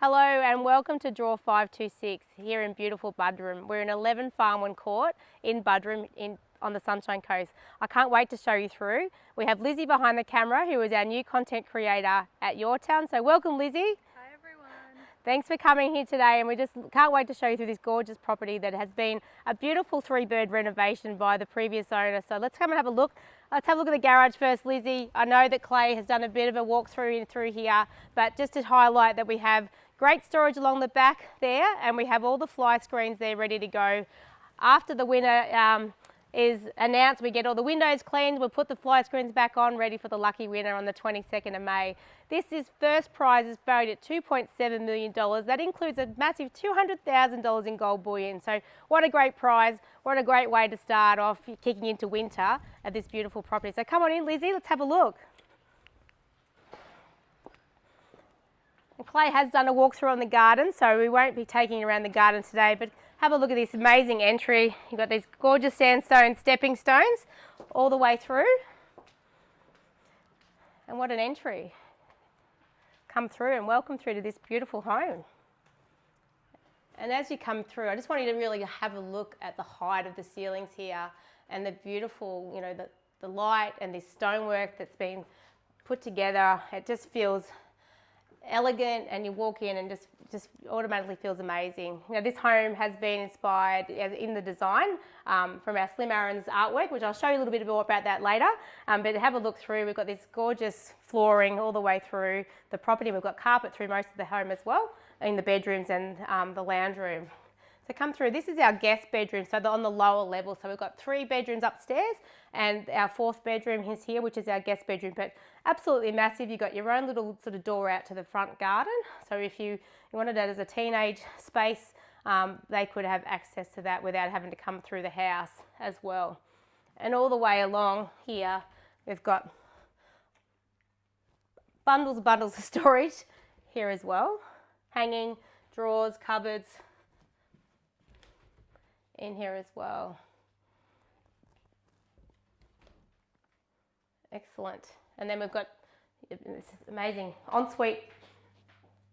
Hello and welcome to Draw 526 here in beautiful Buderim. We're in 11 Farmwyn Court in Buderim in, on the Sunshine Coast. I can't wait to show you through. We have Lizzie behind the camera who is our new content creator at Your Town. So welcome Lizzie. Hi everyone. Thanks for coming here today and we just can't wait to show you through this gorgeous property that has been a beautiful three bird renovation by the previous owner. So let's come and have a look. Let's have a look at the garage first, Lizzie. I know that Clay has done a bit of a walkthrough in through here, but just to highlight that we have Great storage along the back there and we have all the fly screens there ready to go. After the winner um, is announced, we get all the windows cleaned, we'll put the fly screens back on ready for the lucky winner on the 22nd of May. This is first prize is valued at $2.7 million. That includes a massive $200,000 in gold bullion. So what a great prize, what a great way to start off kicking into winter at this beautiful property. So come on in Lizzie, let's have a look. Clay has done a walkthrough on the garden, so we won't be taking around the garden today, but have a look at this amazing entry. You've got these gorgeous sandstone stepping stones all the way through. And what an entry. Come through and welcome through to this beautiful home. And as you come through, I just want you to really have a look at the height of the ceilings here and the beautiful, you know, the, the light and this stonework that's been put together. It just feels elegant and you walk in and just just automatically feels amazing. You know, this home has been inspired in the design um, from our Slim Aarons' artwork, which I'll show you a little bit more about that later. Um, but have a look through, we've got this gorgeous flooring all the way through the property. We've got carpet through most of the home as well, in the bedrooms and um, the lounge room. So come through, this is our guest bedroom, so they're on the lower level. So we've got three bedrooms upstairs and our fourth bedroom is here, which is our guest bedroom, but absolutely massive. You've got your own little sort of door out to the front garden. So if you, you wanted that as a teenage space, um, they could have access to that without having to come through the house as well. And all the way along here, we've got bundles bundles of storage here as well. Hanging, drawers, cupboards, in here as well. Excellent. And then we've got this amazing ensuite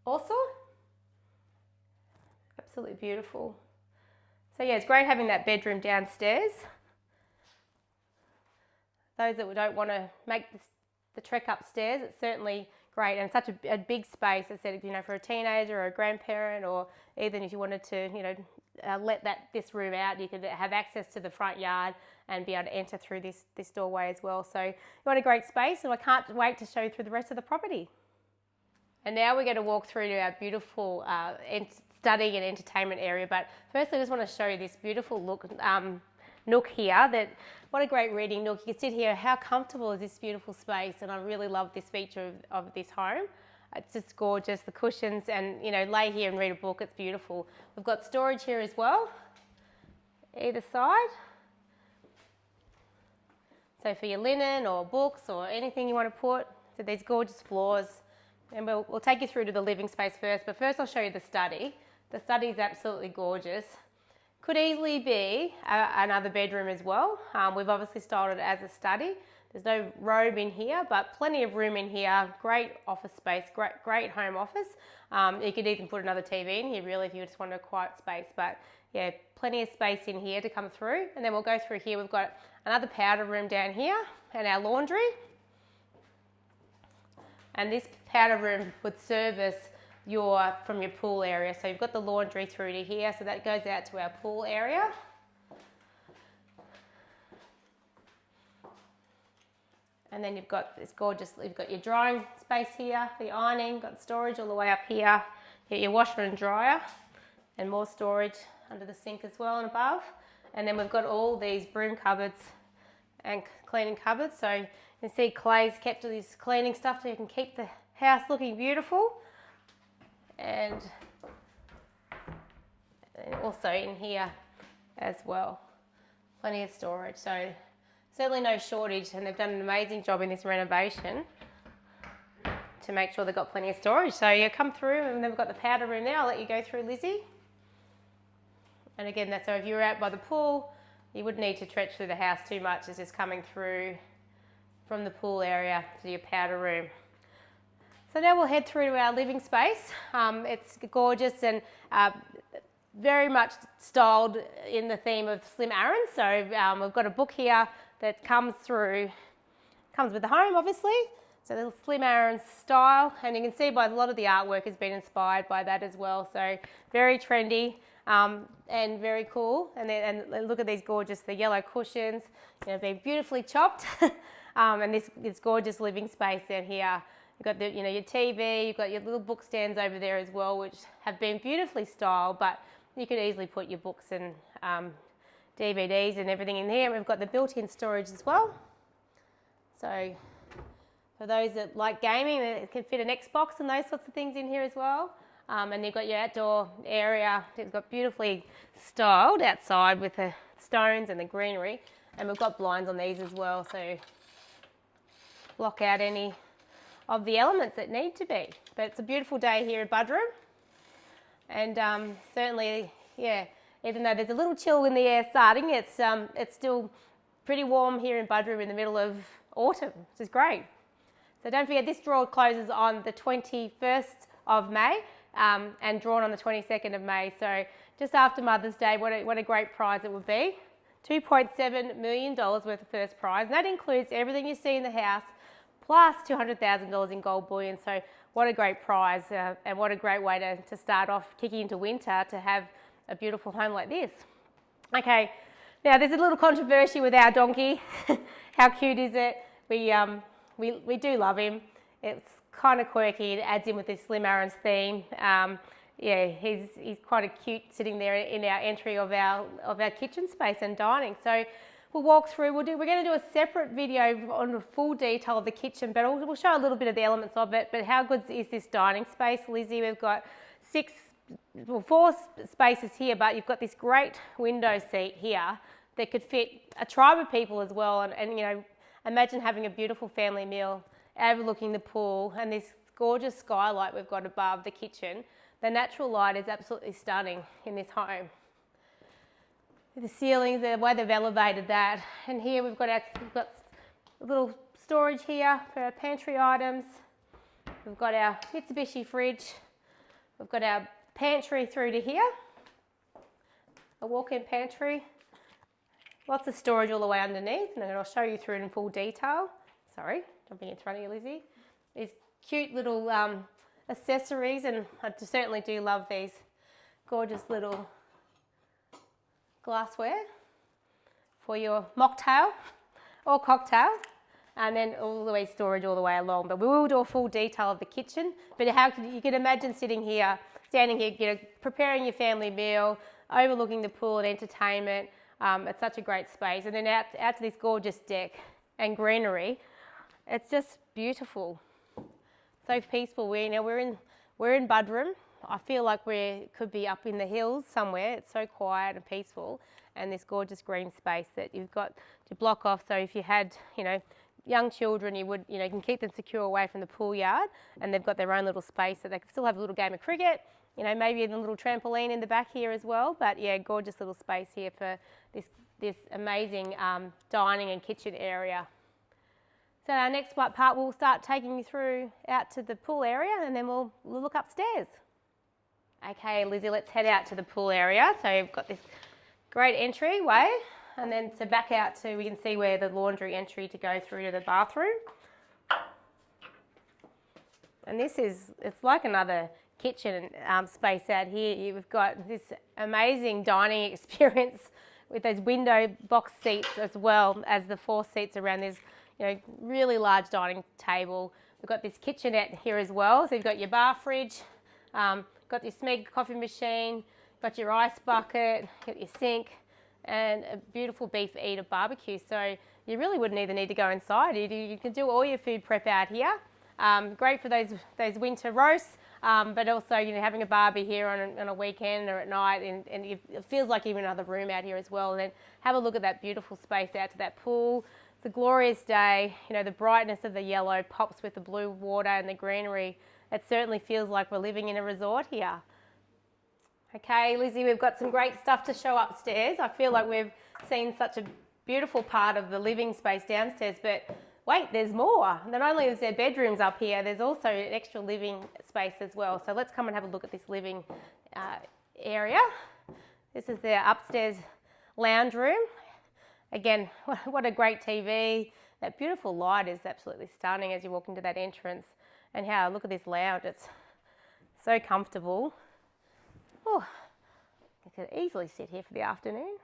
also. Absolutely beautiful. So yeah, it's great having that bedroom downstairs. Those that don't want to make the trek upstairs, it's certainly great and such a, a, big space. I said, you know, for a teenager or a grandparent, or even if you wanted to, you know, uh, let that this room out, you could have access to the front yard and be able to enter through this, this doorway as well. So you want a great space and I can't wait to show you through the rest of the property. And now we're going to walk through to our beautiful uh, study and entertainment area. But firstly, I just want to show you this beautiful look um, nook here. That What a great reading nook. You can sit here. How comfortable is this beautiful space? And I really love this feature of, of this home. It's just gorgeous, the cushions and you know, lay here and read a book, it's beautiful. We've got storage here as well, either side. So for your linen or books or anything you want to put, so these gorgeous floors. And we'll, we'll take you through to the living space first, but first I'll show you the study. The study is absolutely gorgeous. Could easily be a, another bedroom as well. Um, we've obviously styled it as a study. There's no robe in here, but plenty of room in here. Great office space, great, great home office. Um, you could even put another TV in here really if you just want a quiet space, but yeah, plenty of space in here to come through. And then we'll go through here. We've got another powder room down here and our laundry. And this powder room would service your, from your pool area. So you've got the laundry through to here. So that goes out to our pool area. And then you've got this gorgeous, you've got your drying space here your ironing, got storage all the way up here, you your washer and dryer, and more storage under the sink as well and above. And then we've got all these broom cupboards and cleaning cupboards. So you can see Clay's kept all this cleaning stuff so you can keep the house looking beautiful. And also in here as well, plenty of storage. So certainly no shortage and they've done an amazing job in this renovation to make sure they've got plenty of storage. So you come through and then we've got the powder room there. I'll let you go through Lizzie. And again, that's so if you're out by the pool, you wouldn't need to stretch through the house too much. It's just coming through from the pool area to your powder room. So now we'll head through to our living space. Um, it's gorgeous and uh, very much styled in the theme of Slim Aaron. So um, we've got a book here that comes through, comes with the home obviously. So the Slim Aaron style and you can see by a lot of the artwork has been inspired by that as well. So very trendy um, and very cool. And, then, and look at these gorgeous, the yellow cushions, you know, they're beautifully chopped. um, and this, this gorgeous living space down here. You've got the, you know, your TV, you've got your little book stands over there as well, which have been beautifully styled, but you could easily put your books and um, DVDs and everything in here. We've got the built-in storage as well. So for those that like gaming, it can fit an Xbox and those sorts of things in here as well. Um, and you've got your outdoor area. It's got beautifully styled outside with the stones and the greenery. And we've got blinds on these as well, so block out any of the elements that need to be. But it's a beautiful day here at Buderim. And um, certainly, yeah, even though there's a little chill in the air starting, it's, um, it's still pretty warm here in Buderim in the middle of autumn, which is great. So don't forget, this draw closes on the 21st of May um, and drawn on the 22nd of May. So just after Mother's Day, what a, what a great prize it would be. $2.7 million worth of first prize. And that includes everything you see in the house, plus $200,000 in gold bullion. So what a great prize uh, and what a great way to, to start off kicking into winter to have a beautiful home like this. Okay, now there's a little controversy with our donkey. How cute is it? We, um, we, we do love him. It's kind of quirky. It adds in with this Slim Aarons' theme. Um, yeah, he's, he's quite a cute sitting there in our entry of our, of our kitchen space and dining. So we'll walk through, we'll do, we're going to do a separate video on the full detail of the kitchen, but we'll, we'll show a little bit of the elements of it. But how good is this dining space, Lizzie? We've got six, well, four spaces here, but you've got this great window seat here that could fit a tribe of people as well. And, and you know, imagine having a beautiful family meal overlooking the pool and this gorgeous skylight we've got above the kitchen. The natural light is absolutely stunning in this home the ceilings, the way they've elevated that. And here we've got our we've got a little storage here for our pantry items. We've got our Mitsubishi fridge. We've got our pantry through to here. A walk-in pantry. Lots of storage all the way underneath and I'll show you through it in full detail. Sorry, jumping in front of you, Lizzie. These cute little um, accessories and I certainly do love these gorgeous little glassware for your mocktail or cocktail and then all the way storage all the way along. But we will do a full detail of the kitchen. But how can, you can imagine sitting here, standing here, you know, preparing your family meal, overlooking the pool and entertainment. Um, it's such a great space. And then out, out to this gorgeous deck and greenery. It's just beautiful. So peaceful. We, you know, we're in, we're in Buderim. I feel like we could be up in the hills somewhere. It's so quiet and peaceful and this gorgeous green space that you've got to block off. So if you had, you know, young children, you would, you know, you can keep them secure away from the pool yard and they've got their own little space so they can still have a little game of cricket, you know, maybe a little trampoline in the back here as well. But yeah, gorgeous little space here for this, this amazing um, dining and kitchen area. So our next part, we'll start taking you through out to the pool area and then we'll, we'll look upstairs. Okay, Lizzie, let's head out to the pool area. So you've got this great entryway and then to back out to, we can see where the laundry entry to go through to the bathroom. And this is, it's like another kitchen um, space out here. You've got this amazing dining experience with those window box seats as well as the four seats around this, you know, really large dining table. We've got this kitchenette here as well. So you've got your bar fridge, um, got your Smeg coffee machine, got your ice bucket, got your sink, and a beautiful Beefeater barbecue. So you really wouldn't even need to go inside. You, you can do all your food prep out here. Um, great for those those winter roasts, um, but also you know having a barbie here on a, on a weekend or at night, and, and it feels like even another room out here as well. And then have a look at that beautiful space out to that pool. It's a glorious day. You know the brightness of the yellow pops with the blue water and the greenery it certainly feels like we're living in a resort here. Okay, Lizzie, we've got some great stuff to show upstairs. I feel like we've seen such a beautiful part of the living space downstairs, but wait, there's more. Not only is there bedrooms up here, there's also an extra living space as well. So let's come and have a look at this living uh, area. This is the upstairs lounge room. Again, what a great TV. That beautiful light is absolutely stunning as you walk into that entrance. And how, look at this lounge, it's so comfortable. Oh, I could easily sit here for the afternoon.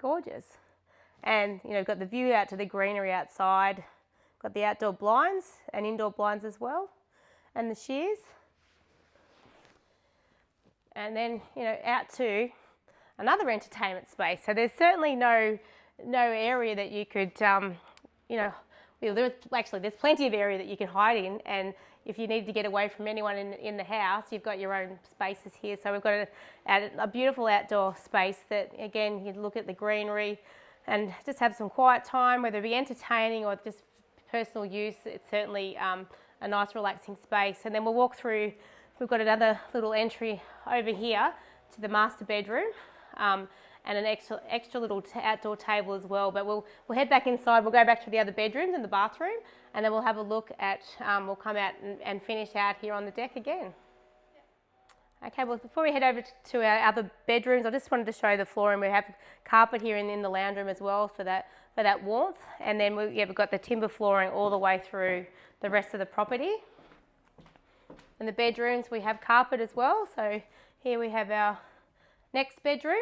Gorgeous. And, you know, got the view out to the greenery outside. Got the outdoor blinds and indoor blinds as well. And the shears. And then, you know, out to another entertainment space. So there's certainly no, no area that you could, um, you know, well, there's actually there's plenty of area that you can hide in and if you need to get away from anyone in, in the house, you've got your own spaces here. So we've got a, a beautiful outdoor space that, again, you look at the greenery and just have some quiet time, whether it be entertaining or just personal use. It's certainly um, a nice relaxing space. And then we'll walk through, we've got another little entry over here to the master bedroom. Um, and an extra, extra little outdoor table as well. But we'll, we'll head back inside, we'll go back to the other bedrooms and the bathroom, and then we'll have a look at, um, we'll come out and, and, finish out here on the deck again. Okay, well before we head over to our other bedrooms, I just wanted to show you the flooring. We have carpet here in, in the lounge room as well for that, for that warmth. And then we, yeah, we've got the timber flooring all the way through the rest of the property. In the bedrooms, we have carpet as well. So here we have our next bedroom.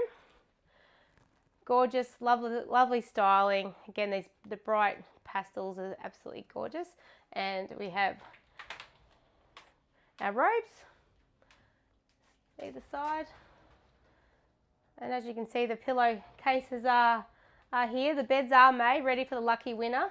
Gorgeous, lovely, lovely styling. Again, these the bright pastels are absolutely gorgeous. And we have our robes either side. And as you can see, the pillow cases are, are here. The beds are made, ready for the lucky winner.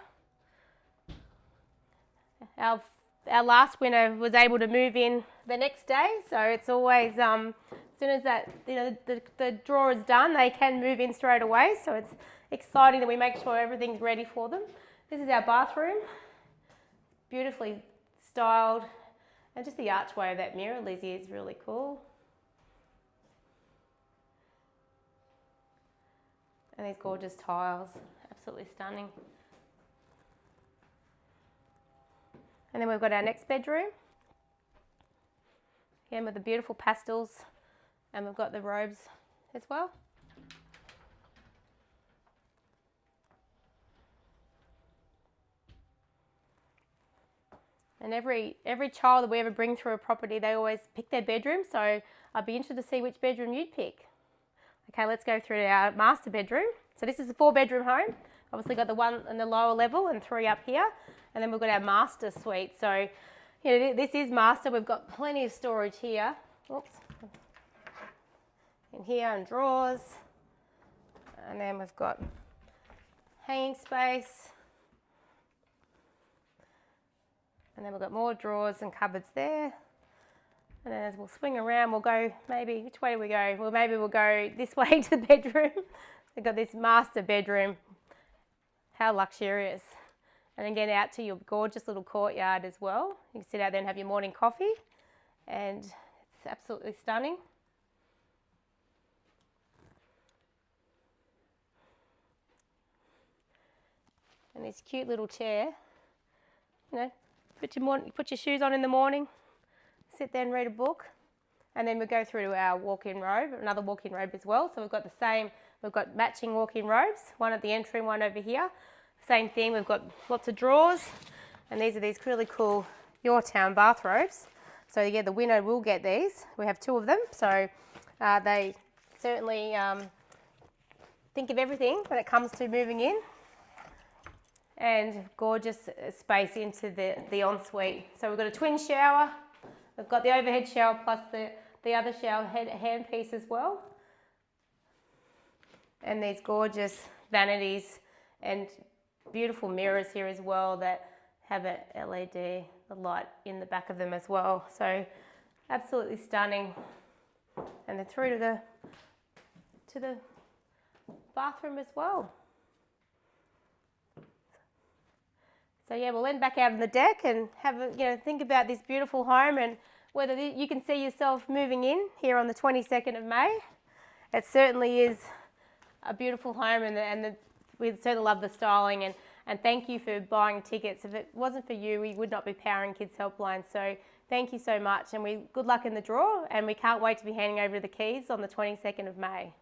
Our, our last winner was able to move in the next day, so it's always um, as soon as that, you know, the, the draw is done, they can move in straight away. So it's exciting that we make sure everything's ready for them. This is our bathroom, beautifully styled. And just the archway of that mirror, Lizzie, is really cool. And these gorgeous tiles, absolutely stunning. And then we've got our next bedroom. Again with the beautiful pastels and we've got the robes as well. And every, every child that we ever bring through a property, they always pick their bedroom. So I'd be interested to see which bedroom you'd pick. Okay, let's go through our master bedroom. So this is a four bedroom home. Obviously got the one in the lower level and three up here. And then we've got our master suite. So, you know, this is master. We've got plenty of storage here. Oops in here and drawers. And then we've got hanging space. And then we've got more drawers and cupboards there. And then as we'll swing around, we'll go maybe, which way do we go? Well, maybe we'll go this way to the bedroom. We've got this master bedroom. How luxurious. And again, out to your gorgeous little courtyard as well. You can sit out there and have your morning coffee. And it's absolutely stunning. And this cute little chair. You know, put your, put your shoes on in the morning, sit there and read a book, and then we go through to our walk-in robe, another walk-in robe as well. So we've got the same, we've got matching walk-in robes, one at the entry and one over here. Same thing, we've got lots of drawers, and these are these really cool Your Town bathrobes. So yeah, the winner will get these. We have two of them, so uh, they certainly um, think of everything when it comes to moving in and gorgeous uh, space into the, the ensuite. So we've got a twin shower, we've got the overhead shower plus the, the other shower head, hand piece as well. And these gorgeous vanities and beautiful mirrors here as well that have a LED light in the back of them as well. So absolutely stunning. And then through to the, to the bathroom as well. So yeah, we'll end back out on the deck and have a, you know think about this beautiful home and whether you can see yourself moving in here on the 22nd of May. It certainly is a beautiful home and, the, and the, we certainly love the styling and, And thank you for buying tickets. If it wasn't for you, we would not be powering Kids Helpline. So thank you so much. And we good luck in the draw. And we can't wait to be handing over the keys on the 22nd of May.